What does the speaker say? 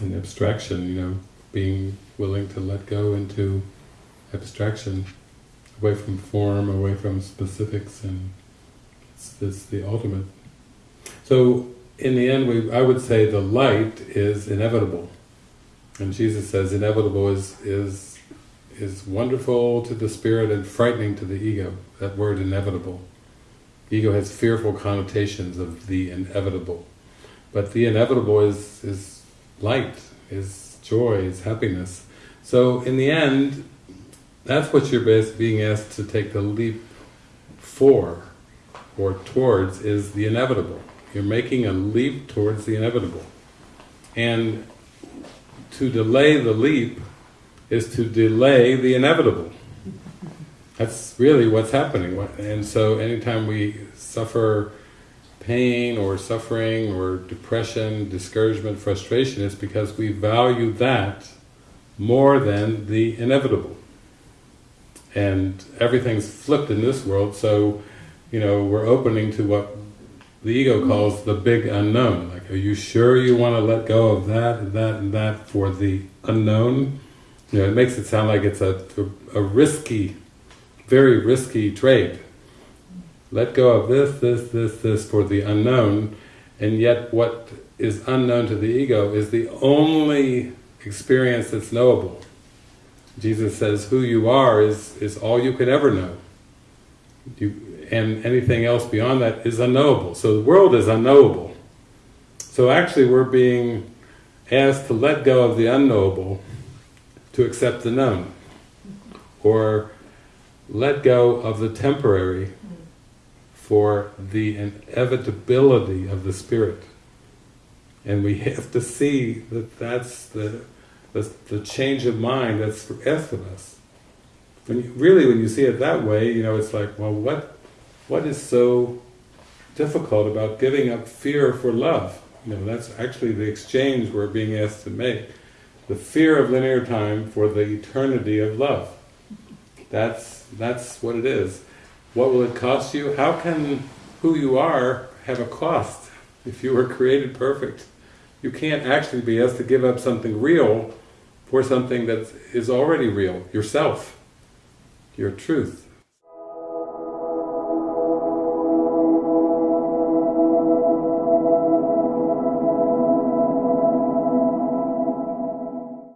in abstraction, you know, being willing to let go into abstraction, away from form, away from specifics, and it's, it's the ultimate. So, in the end, we, I would say the light is inevitable. And Jesus says inevitable is, is, is wonderful to the spirit and frightening to the ego, that word inevitable. Ego has fearful connotations of the inevitable. But the inevitable is, is light, is joy, is happiness. So in the end, that's what you're being asked to take the leap for, or towards, is the inevitable. You're making a leap towards the inevitable. And to delay the leap is to delay the inevitable. That's really what's happening. And so anytime we suffer pain or suffering or depression, discouragement, frustration, it's because we value that more than the inevitable. And everything's flipped in this world, so you know we're opening to what the ego calls the big unknown. Like, are you sure you want to let go of that and that and that for the unknown? You know, it makes it sound like it's a, a risky, very risky trade. Let go of this, this, this, this for the unknown, and yet what is unknown to the ego is the only experience that's knowable. Jesus says who you are is, is all you can ever know. You, and anything else beyond that is unknowable. So the world is unknowable. So actually we're being asked to let go of the unknowable to accept the known. Or let go of the temporary for the inevitability of the spirit. And we have to see that that's the, the, the change of mind that's of us. When you, really, when you see it that way, you know, it's like, well, what what is so difficult about giving up fear for love? You know, that's actually the exchange we're being asked to make. The fear of linear time for the eternity of love. That's, that's what it is. What will it cost you? How can who you are have a cost if you were created perfect? You can't actually be asked to give up something real for something that is already real, yourself, your truth.